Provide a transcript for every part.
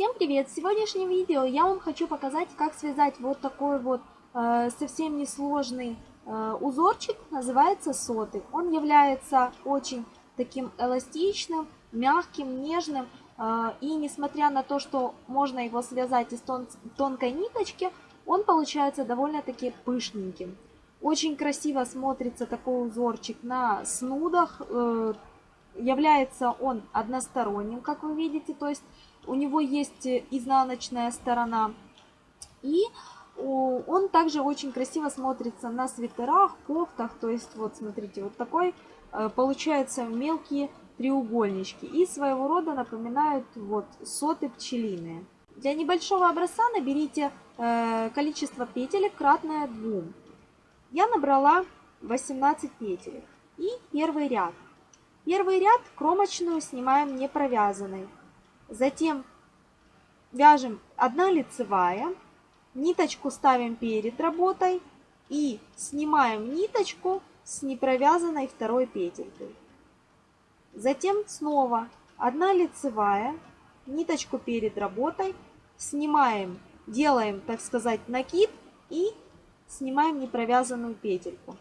Всем привет! В сегодняшнем видео я вам хочу показать, как связать вот такой вот э, совсем несложный э, узорчик, называется соты. Он является очень таким эластичным, мягким, нежным. Э, и несмотря на то, что можно его связать из тон тонкой ниточки, он получается довольно-таки пышненьким. Очень красиво смотрится такой узорчик на снудах. Э, является он односторонним, как вы видите, то есть у него есть изнаночная сторона. И он также очень красиво смотрится на свитерах, кофтах. То есть вот смотрите, вот такой э, получаются мелкие треугольнички. И своего рода напоминают вот соты пчелиные. Для небольшого образца наберите э, количество петелек кратное 2. Я набрала 18 петелек. И первый ряд. Первый ряд кромочную снимаем не провязанной. Затем вяжем 1 лицевая, ниточку ставим перед работой и снимаем ниточку с непровязанной второй петелькой. Затем снова 1 лицевая, ниточку перед работой, снимаем, делаем, так сказать, накид и снимаем непровязанную петельку.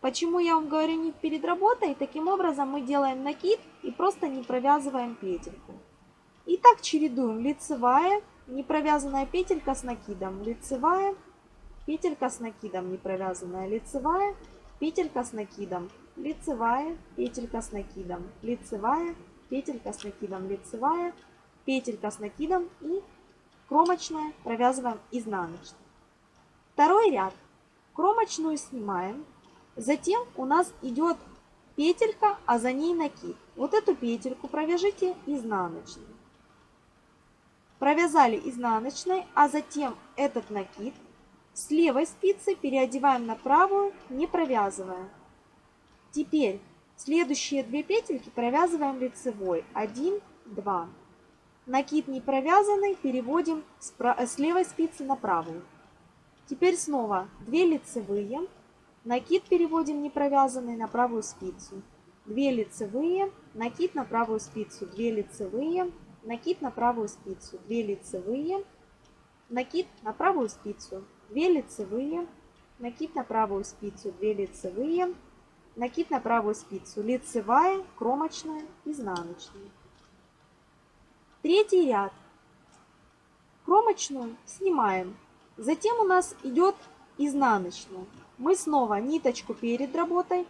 Почему я вам говорю не перед работой? Таким образом мы делаем накид и просто не провязываем петельку. И так чередуем лицевая, не провязанная петелька с накидом, лицевая, петелька с накидом, не провязанная лицевая, петелька с накидом, лицевая, петелька с накидом, лицевая, петелька с накидом, лицевая, петелька с накидом и кромочная провязываем изнаночной. Второй ряд. Кромочную снимаем. Затем у нас идет петелька, а за ней накид. Вот эту петельку провяжите изнаночной провязали изнаночной, а затем этот накид с левой спицы переодеваем на правую, не провязывая. Теперь следующие две петельки провязываем лицевой. 1, 2. Накид не провязанный переводим с левой спицы на правую. Теперь снова 2 лицевые. Накид переводим не провязанный на правую спицу. 2 лицевые, накид на правую спицу, 2 лицевые, накид на правую спицу, 2 лицевые, накид на правую спицу, 2 лицевые, накид на правую спицу, 2 лицевые, накид на правую спицу, лицевая, кромочная, изнаночная. Третий ряд. Кромочную снимаем. Затем у нас идет изнаночная. Мы снова ниточку перед работой,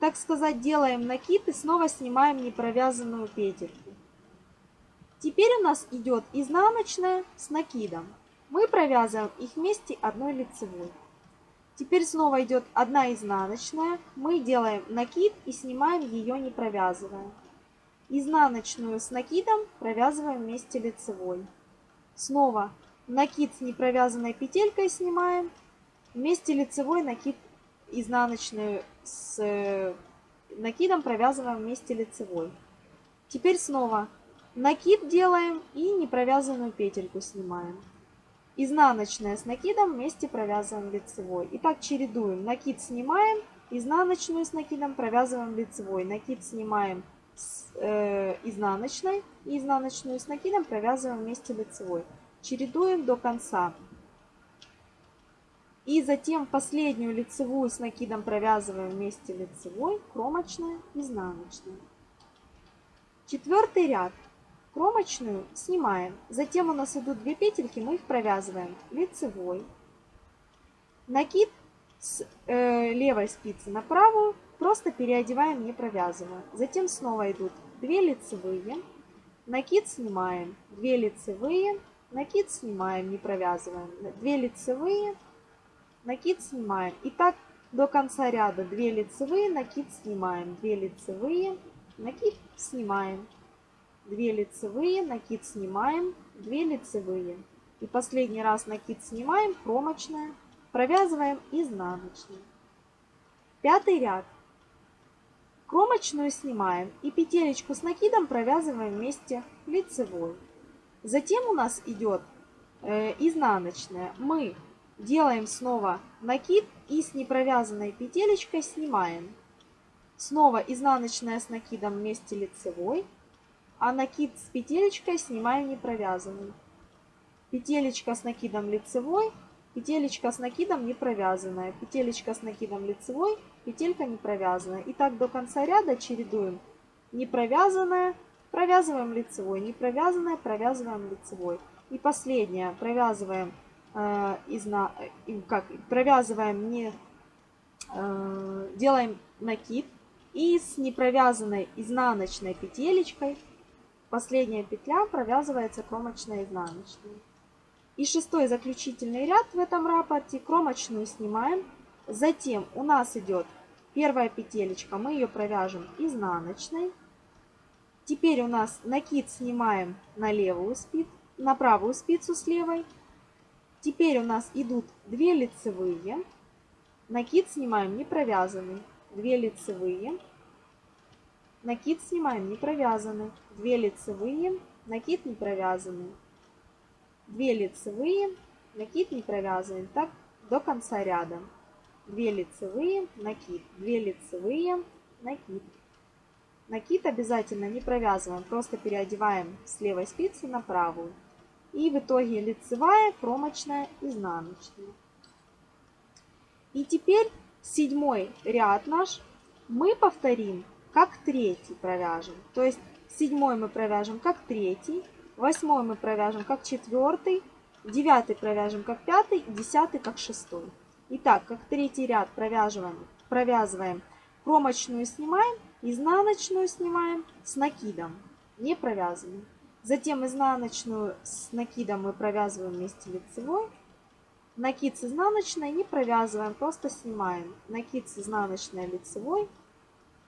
так сказать, делаем накид и снова снимаем непровязанную петельку. Теперь у нас идет изнаночная с накидом. Мы провязываем их вместе одной лицевой. Теперь снова идет одна изнаночная. Мы делаем накид и снимаем ее не провязывая. Изнаночную с накидом провязываем вместе лицевой. Снова накид с непровязанной петелькой снимаем. Вместе лицевой накид изнаночную с э, накидом провязываем вместе лицевой. Теперь снова Накид делаем и непровязанную петельку снимаем. Изнаночная с накидом вместе провязываем лицевой. Итак, чередуем. Накид снимаем, изнаночную с накидом провязываем лицевой. Накид снимаем с э, изнаночной и изнаночную с накидом провязываем вместе лицевой. Чередуем до конца. И затем последнюю лицевую с накидом провязываем вместе лицевой, кромочная, изнаночная. Четвертый ряд. Кромочную снимаем. Затем у нас идут две петельки, мы их провязываем лицевой. Накид с э, левой спицы на правую просто переодеваем, не провязывая. Затем снова идут 2 лицевые, накид снимаем, 2 лицевые, накид снимаем, не провязываем, 2 лицевые, накид снимаем. И так до конца ряда 2 лицевые, накид снимаем, 2 лицевые, накид снимаем. 2 лицевые, накид снимаем, 2 лицевые. И последний раз накид снимаем, кромочная, провязываем изнаночную. Пятый ряд. Кромочную снимаем и петелечку с накидом провязываем вместе лицевой. Затем у нас идет э, изнаночная. Мы делаем снова накид и с непровязанной петелечкой снимаем. Снова изнаночная с накидом вместе лицевой а накид с петелечкой снимаем не провязанный. Петелечка с накидом лицевой, петелечка с накидом не провязанная, петелечка с накидом лицевой, петелька не провязанная. И так до конца ряда чередуем не провязанная, провязываем лицевой, не провязанная, провязываем лицевой. И последнее, провязываем э, изна, э, как провязываем не э, делаем накид и с непровязанной изнаночной петелечкой последняя петля провязывается кромочной изнаночной. И шестой заключительный ряд в этом рапорте кромочную снимаем. Затем у нас идет первая петелечка, мы ее провяжем изнаночной. Теперь у нас накид снимаем на левую спицу, на правую спицу с левой. Теперь у нас идут 2 лицевые. Накид снимаем не провязанный. 2 лицевые. Накид снимаем не провязанный. 2 лицевые. Накид не провязанный. 2 лицевые. Накид не провязанный. Так до конца ряда. 2 лицевые, накид, 2 лицевые, накид. Накид обязательно не провязываем, просто переодеваем с левой спицы на правую. И в итоге лицевая, кромочная, изнаночная. И теперь седьмой ряд наш мы повторим как третий провяжем. То есть седьмой мы провяжем как третий, восьмой мы провяжем как четвертый, девятый провяжем как пятый, десятый как шестой. Итак, как третий ряд провязываем, провязываем кромочную снимаем, изнаночную снимаем с накидом, не провязываем. Затем изнаночную с накидом мы провязываем вместе лицевой. Накид с изнаночной не провязываем, просто снимаем. Накид с изнаночной лицевой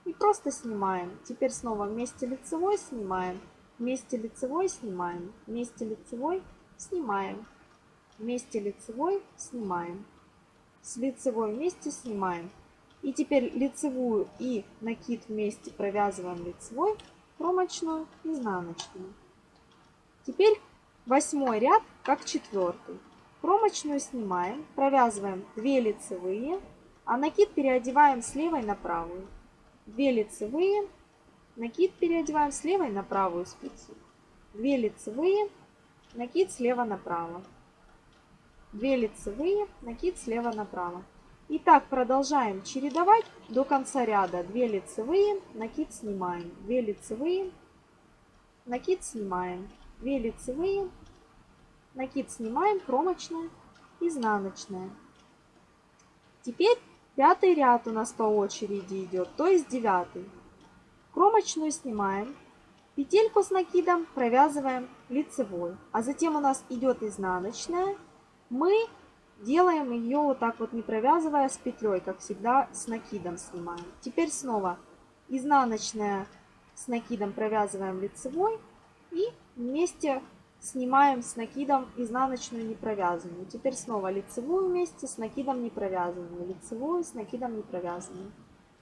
и просто снимаем. Теперь снова вместе лицевой снимаем, вместе лицевой снимаем, вместе лицевой снимаем, вместе лицевой снимаем с лицевой вместе снимаем. И теперь лицевую и накид вместе провязываем лицевой, кромочную, изнаночную. Теперь восьмой ряд как четвертый. Кромочную снимаем, провязываем 2 лицевые, а накид переодеваем с левой на правую. 2 лицевые, накид переодеваем с левой на правую спицу. 2 лицевые, накид слева направо. 2 лицевые, накид слева направо. И так продолжаем чередовать до конца ряда. 2 лицевые, накид снимаем. 2 лицевые, накид снимаем. 2 лицевые, накид снимаем, кромочная, изнаночная. Теперь пятый ряд у нас по очереди идет, то есть девятый. Кромочную снимаем, петельку с накидом провязываем лицевой, а затем у нас идет изнаночная мы делаем ее вот так вот не провязывая с петлей, как всегда с накидом снимаем. Теперь снова изнаночная с накидом провязываем лицевой и вместе снимаем с накидом изнаночную не провязанную. Теперь снова лицевую вместе с накидом не провязанную, лицевую с накидом не провязанную,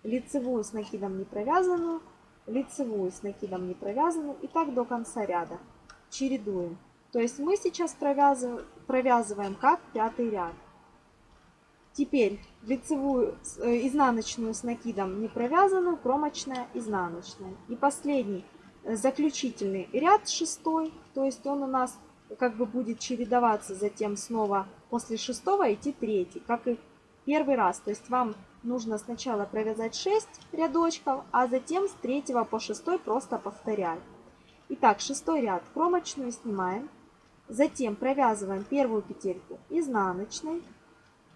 лицевую с накидом не провязанную, лицевую с накидом не провязанную и так до конца ряда. Чередуем. То есть мы сейчас провязываем, провязываем как пятый ряд. Теперь лицевую, э, изнаночную с накидом не провязанную, кромочная, изнаночная. И последний, заключительный ряд шестой, то есть он у нас как бы будет чередоваться, затем снова после шестого идти третий, как и первый раз. То есть вам нужно сначала провязать 6 рядочков, а затем с третьего по шестой просто повторять. Итак, шестой ряд кромочную снимаем. Затем провязываем первую петельку изнаночной.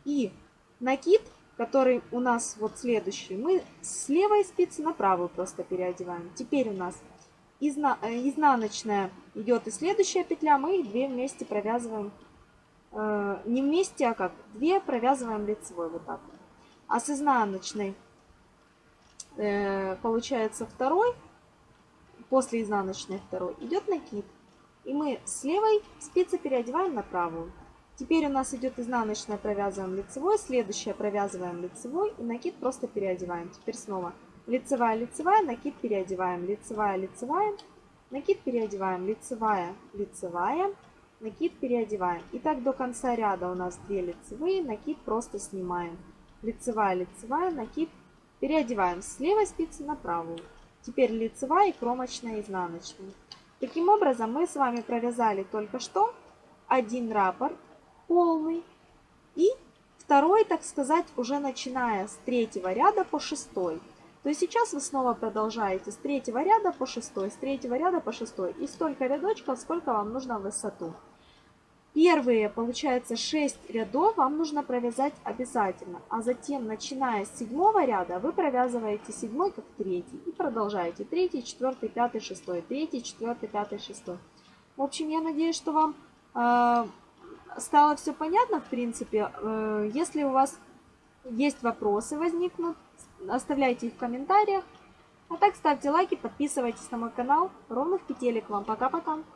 И накид, который у нас вот следующий, мы с левой спицы на правую просто переодеваем. Теперь у нас изна э, изнаночная идет и следующая петля, мы две вместе провязываем. Э, не вместе, а как? Две провязываем лицевой вот так. А с изнаночной э, получается второй, после изнаночной второй идет накид. И мы с левой спицы переодеваем на правую. Теперь у нас идет изнаночная, провязываем лицевой, следующая провязываем лицевой и накид просто переодеваем. Теперь снова лицевая, лицевая, накид переодеваем, лицевая, лицевая, накид переодеваем, лицевая, лицевая, накид переодеваем. И так до конца ряда у нас 2 лицевые, накид просто снимаем. Лицевая, лицевая, накид переодеваем с левой спицы на правую. Теперь лицевая и кромочная, изнаночная. Таким образом, мы с вами провязали только что один раппорт полный и второй, так сказать, уже начиная с третьего ряда по шестой. То сейчас вы снова продолжаете с третьего ряда по шестой, с третьего ряда по шестой и столько рядочков, сколько вам нужно в высоту. Первые, получается, 6 рядов вам нужно провязать обязательно, а затем, начиная с седьмого ряда, вы провязываете седьмой как третий и продолжаете третий, четвертый, пятый, шестой, третий, четвертый, пятый, шестой. В общем, я надеюсь, что вам э, стало все понятно, в принципе. Э, если у вас есть вопросы возникнут, оставляйте их в комментариях. А так ставьте лайки, подписывайтесь на мой канал. Ровных петелек вам. Пока-пока.